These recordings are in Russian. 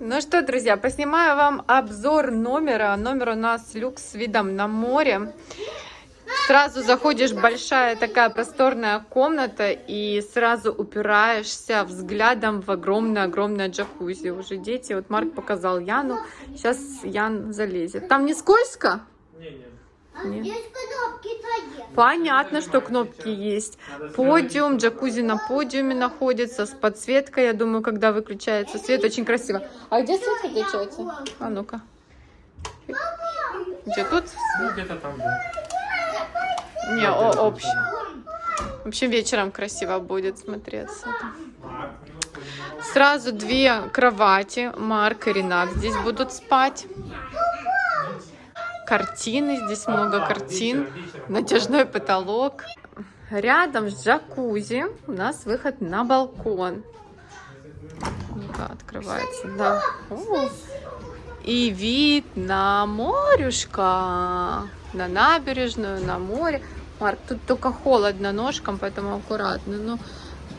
Ну что, друзья, поснимаю вам обзор номера. Номер у нас люкс с видом на море. Сразу заходишь, большая такая просторная комната, и сразу упираешься взглядом в огромное-огромное джакузи. Уже дети, вот Марк показал Яну, сейчас Ян залезет. Там не скользко? Нет. Есть кнопки твои. Понятно, что кнопки есть. Подиум, джакузи на подиуме находится, с подсветкой, я думаю, когда выключается свет, очень красиво. А где свет выключается? А ну-ка. Где тут? Ну, где-то там, да. Не, о, общий. В общем, вечером красиво будет смотреться. Сразу две кровати. Марк и Ренат здесь будут спать. Картины, здесь много картин. Натяжной потолок. Рядом с джакузи у нас выход на балкон. Ну-ка, открывается, да. О. И вид на морюшка, на набережную, на море. Марк, тут только холодно ножкам, поэтому аккуратно. Ну,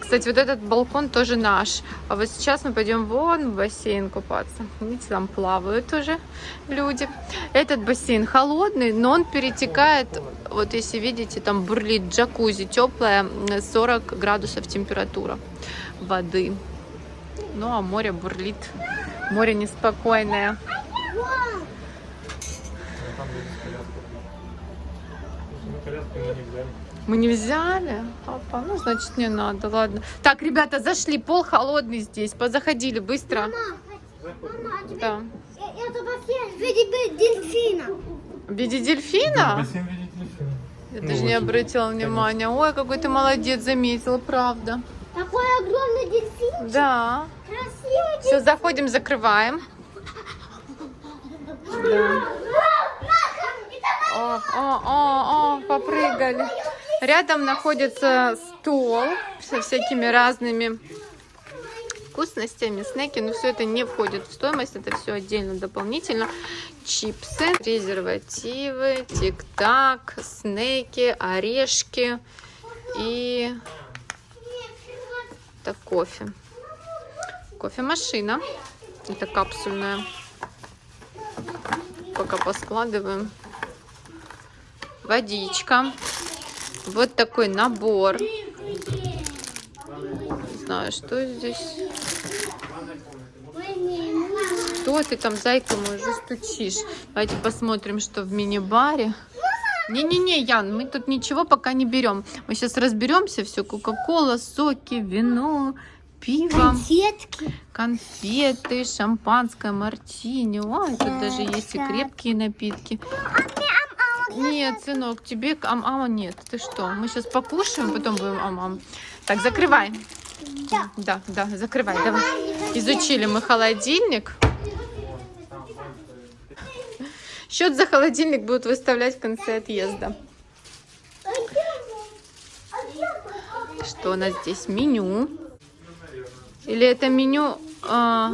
кстати, вот этот балкон тоже наш. А вот сейчас мы пойдем вон в бассейн купаться. Видите, там плавают уже люди. Этот бассейн холодный, но он перетекает, вот если видите, там бурлит джакузи, теплая, 40 градусов температура воды. Ну, а море бурлит. Море неспокойное. Ну, там. Ну, коляску не. Мы не взяли? Папа, ну, значит, не надо, ладно. Так, ребята, зашли, пол холодный здесь. Позаходили быстро. Да. Э, Это бассейн в виде дельфина. В виде дельфина? Бассейн в виде дельфина. Я Ну, даже не обратила внимания. Ой, какой ты молодец, заметила, правда. Такой огромный дельфин. Да. Красивый Все, заходим, закрываем. Да. О, о, о, о, попрыгали. Рядом находится стол со всякими разными вкусностями, снеки, но все это не входит в стоимость, это все отдельно, дополнительно. Чипсы, презервативы, тик-так, снеки, орешки и это кофе. Кофемашина. Это капсульная. Пока поскладываем. Водичка. Вот такой набор. Не знаю, что здесь. Что ты там, зайка мой, уже стучишь? Давайте посмотрим, что в мини-баре. Не-не-не, Ян, мы тут ничего пока не берем. Мы сейчас разберемся, все, кока-кола, соки, вино, пиво, Конфетки. конфеты, шампанское, мартини. Ой, тут даже есть и крепкие напитки. Нет, сынок, тебе к- ам-ама нет. Ты что? Мы сейчас покушаем, потом будем ам-ам. Так, закрывай. Да. Да, да, закрывай, давай. Изучили мы холодильник. Счет за холодильник будут выставлять в конце отъезда. Что у нас здесь? Меню. Или это меню... А,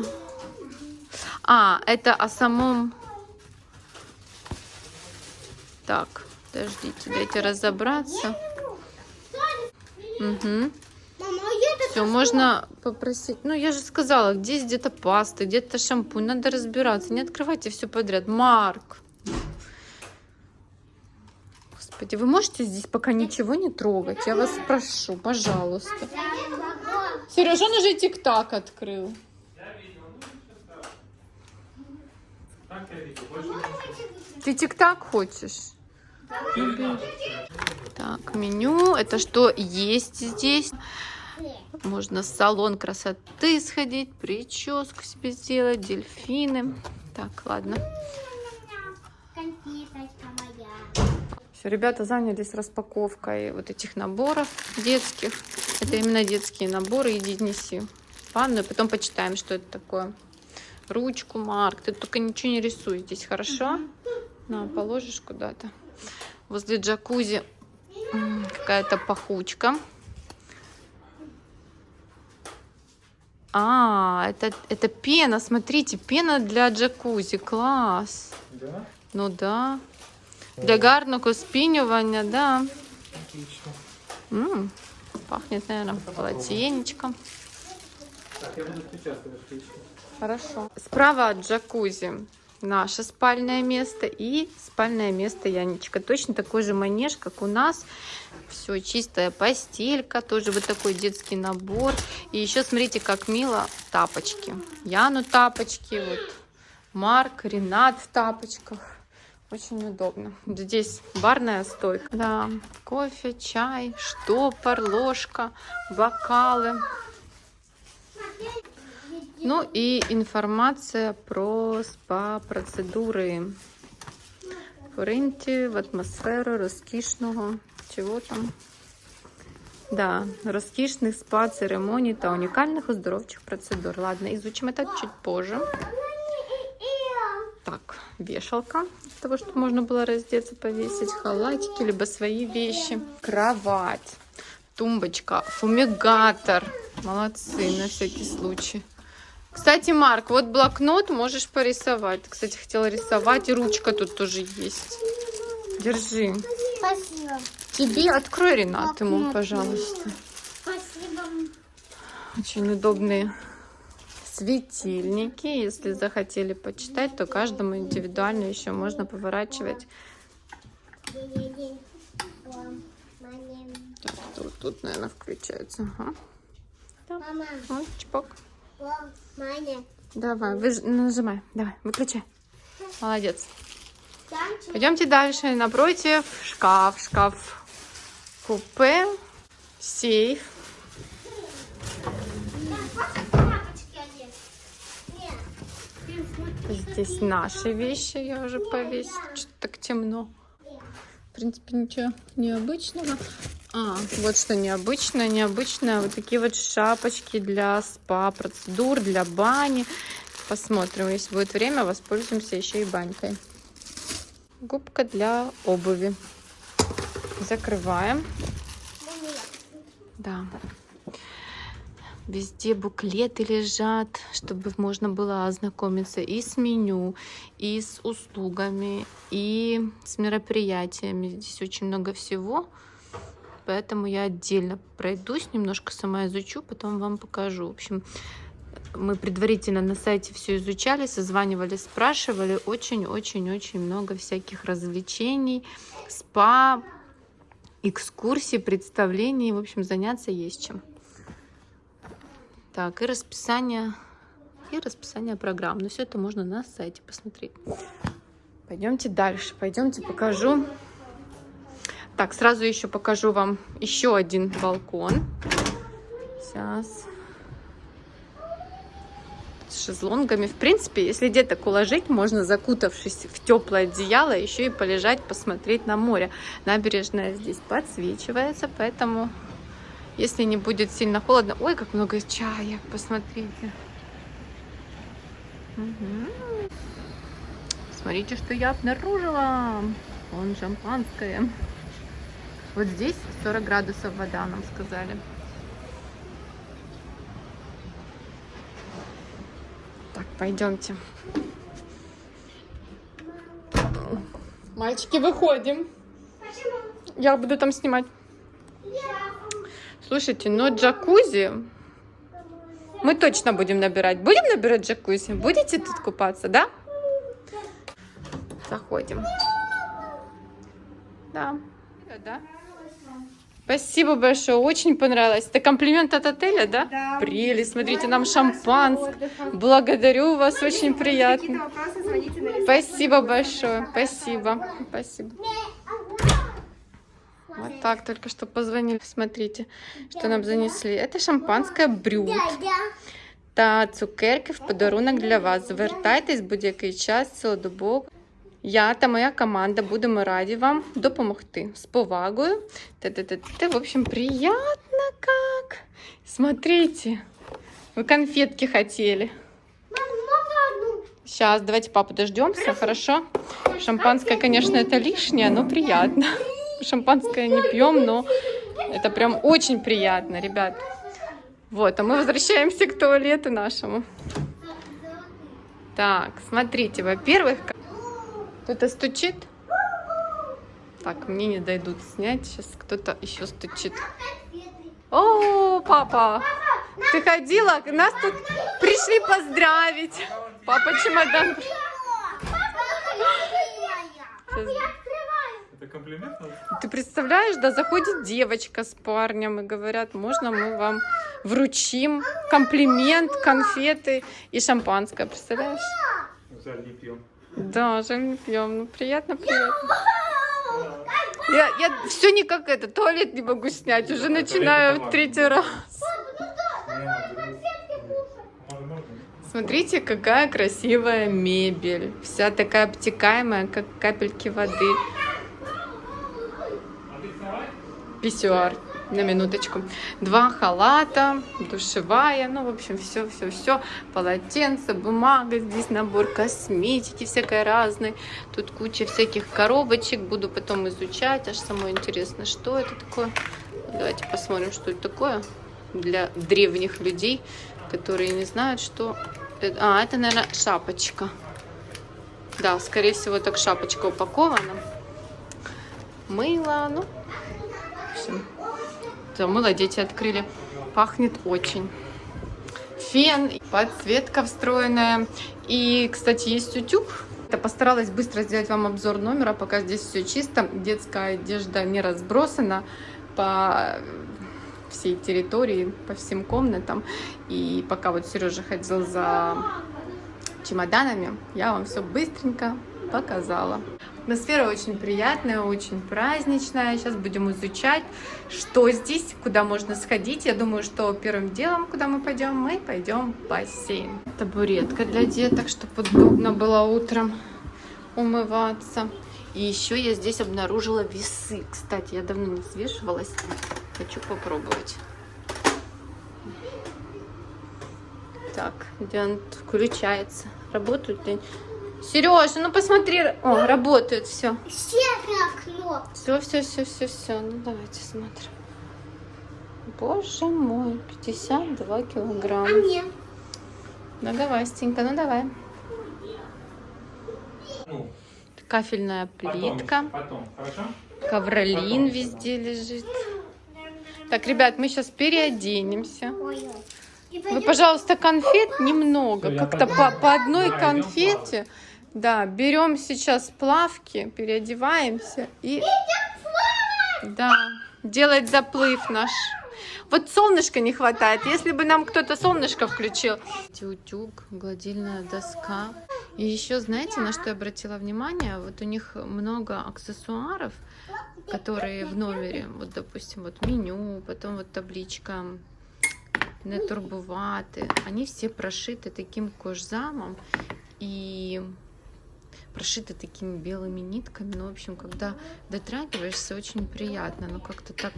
а, это о самом... Так, подождите, дайте разобраться. Угу. Все, можно попросить. Ну, я же сказала, где где-то паста, где-то шампунь. Надо разбираться. Не открывайте все подряд. Марк. Господи, вы можете здесь пока ничего не трогать? Я вас прошу, пожалуйста. Сереж, он уже тик-так открыл. Так, я видел. Больше не Ты тик-так хочешь? Так, меню. Это что есть здесь? Можно в салон красоты сходить, прическу себе сделать, дельфины. Так, ладно. Все, ребята занялись распаковкой вот этих наборов детских. Это именно детские наборы. Иди неси ванную, потом почитаем, что это такое. Ручку, Марк, ты только ничего не рисуй здесь, хорошо? На, положишь куда-то. Возле джакузи м, какая-то пахучка. А, это, это пена, смотрите, пена для джакузи, класс. Да? Ну да. Для гарного спінювання, да. Отлично. М, Пахнет, наверное, полотенечком. Так, я буду сейчас, отлично. Хорошо. Справа от джакузи наше спальное место и спальное место Янечка. Точно такой же манеж, как у нас. Все, чистая постелька, тоже вот такой детский набор. И еще смотрите, как мило тапочки. Яну тапочки, вот Марк, Ренат в тапочках. Очень удобно. Здесь барная стойка. Да, кофе, чай, штопор, ложка, бокалы. Ну и информация про спа-процедури. Пориньте в атмосферу розкішного. Чого там? Да, розкішних спа-церемоній та унікальних оздоровчих процедур. Ладно, изучим это чуть позже. Так, вешалка, для того, чтобы можно было раздеться, повесить халатики, либо свои вещи. Кровать, тумбочка, фумигатор. Молодцы, на всякий случай. Кстати, Марк, вот блокнот можешь порисовать. Кстати, хотела рисовать, и ручка тут тоже есть. Держи. Спасибо. Тебе открой, Ренат, ему, пожалуйста. Спасибо. Очень удобные светильники. Если захотели почитать, то каждому индивидуально еще можно поворачивать. Так, тут, тут, наверное, включается. Ага. Мама, Вот, чпок. Давай, вы, нажимай. Давай, выключай. Молодец. Пойдемте дальше. Напротив шкаф, шкаф купе, сейф. Здесь наши вещи я уже повесила. Что-то так темно. В принципе, ничего необычного. А, вот что необычное. Необычное. Вот такие вот шапочки для спа-процедур, для бани. Посмотрим, если будет время, воспользуемся еще и банькой. Губка для обуви. Закрываем. Да. Везде буклеты лежат, чтобы можно было ознакомиться и с меню, и с услугами, и с мероприятиями. Здесь очень много всего, поэтому я отдельно пройдусь, немножко сама изучу, потом вам покажу. В общем, мы предварительно на сайте все изучали, созванивали, спрашивали. Очень-очень-очень много всяких развлечений, спа, экскурсий, представлений. В общем, заняться есть чем. Так, и расписание, и расписание программ. Но все это можно на сайте посмотреть. Пойдемте дальше. Пойдемте покажу. Так, сразу еще покажу вам еще один балкон. Сейчас. С шезлонгами. В принципе, если деток уложить, можно, закутавшись в теплое одеяло, еще и полежать, посмотреть на море. Набережная здесь подсвечивается, поэтому если не будет сильно холодно... Ой, как много чая, посмотрите. Мгм. Смотрите, что я обнаружила. Вон шампанское. Вот здесь 40 градусов вода, нам сказали. Так, пойдемте. Мальчики, выходим. Почему? Я буду там снимать. Слушайте, но джакузи мы точно будем набирать. Будем набирать джакузи? Будете тут купаться, да? Заходим. Да. Да. Спасибо большое, очень понравилось. Это комплимент от отеля, да? Да. Прелесть, смотрите, нам шампанское. Благодарю вас, очень приятно. Спасибо большое, спасибо, спасибо. Вот так только что позвонили, смотрите, что нам занесли. Это шампанское брют та цукерки в подарунок для вас. Звертайтесь будь-який час цілодобово. Я та моя команда будемо раді вам допомогти. З повагою. Та-та-та-та. В общем, приятно как. Смотрите, вы конфетки хотели. Сейчас, давайте папу дождемся, хорошо? Шампанское, конечно, это лишнее, но приятно. Шампанское не пьем, но это прям очень приятно, ребят. Вот, а мы возвращаемся к туалету нашему. Так, смотрите, во-первых, кто-то стучит. Так, мне не дойдут снять. Сейчас кто-то еще стучит. О, папа! Ты ходила? Нас тут пришли поздравить. Папа чемодан. Открываю. Это комплимент? Ты представляешь, да, заходит девочка с парнем и говорят, можно мы вам вручим комплимент, конфеты и шампанское, представляешь? Жаль, не пьем. Да, жаль не пьем, ну приятно, приятно. Я, я все никак это, туалет не могу снять, уже начинаю в третий раз. Можно, можно. Смотрите, какая красивая мебель. Вся такая обтекаемая, как капельки воды. Писсуар, на минуточку. Два халата, душевая, ну, в общем, все, все, все. Полотенце, бумага, здесь набор косметики всякой разной. Тут куча всяких коробочек, буду потом изучать. Аж самое интересно, что это такое. Давайте посмотрим, что это такое для древних людей, которые не знают, что... это. А, это, наверное, шапочка. Да, скорее всего, так шапочка упакована. Мыло, ну, мыло дети открыли. Пахнет очень. Фен, подсветка встроенная. И, кстати, есть утюг. Я постаралась быстро сделать вам обзор номера, пока здесь все чисто. Детская одежда не разбросана по всей территории, по всем комнатам. И пока вот Сережа ходил за чемоданами, я вам все быстренько показала. Атмосфера очень приятная, очень праздничная. Сейчас будем изучать, что здесь, куда можно сходить. Я думаю, что первым делом, куда мы пойдем, мы пойдем в бассейн. Табуретка для деток, чтобы удобно было утром умываться. И еще я здесь обнаружила весы. Кстати, я давно не взвешивалась. Хочу попробовать. Так, где он включается? Работают ли? Сережа, ну посмотри. О, работает все. Серая кнопка. Все, все, все, все, все. Ну давайте смотрим. Боже мой, 52 А килограмма. мне? Многовастенько, ну давай. Ну, Кафельная потом, плитка. Потом, хорошо? Ковролин Потом. везде лежит. Так, ребят, мы сейчас переоденемся. Вы, пожалуйста, конфет немного. Как-то по, по одной конфете. Да, берем сейчас плавки, переодеваемся и... Да, делать заплыв наш. Вот солнышка не хватает. Если бы нам кто-то солнышко включил. Утюг, гладильная доска. И еще, знаете, на что я обратила внимание? Вот у них много аксессуаров, которые в номере. Вот, допустим, вот меню, потом вот табличка не турбувати. Они все прошиты таким кожзамом и прошиты такими белыми нитками. Ну, в общем, когда дотрагиваешься, очень приятно. Но как-то так,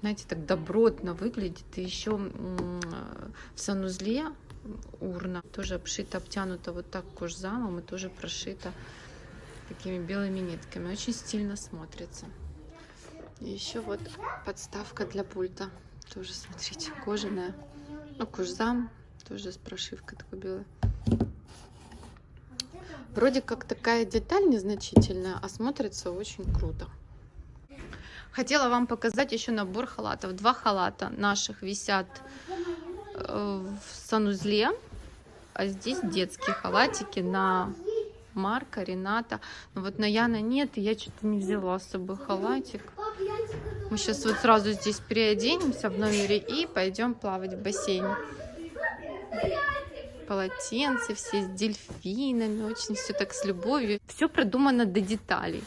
знаете, так добротно выглядит. И еще в санузле урна тоже обшита, обтянута вот так кожзамом и тоже прошита такими белыми нитками. Очень стильно смотрится. И еще вот подставка для пульта. Тоже, смотрите, кожаная. Ну, кожзам тоже с прошивкой такой белой. Вроде как такая деталь незначительная, а смотрится очень круто. Хотела вам показать еще набор халатов. Два халата наших висят э, в санузле. А здесь детские халатики на Марка, Рената. Но вот на Яна нет, и я что-то не взяла с собой халатик. Мы сейчас вот сразу здесь переоденемся в номере и пойдем плавать в бассейне. Полотенце все с дельфинами, очень все так с любовью. Все продумано до деталей.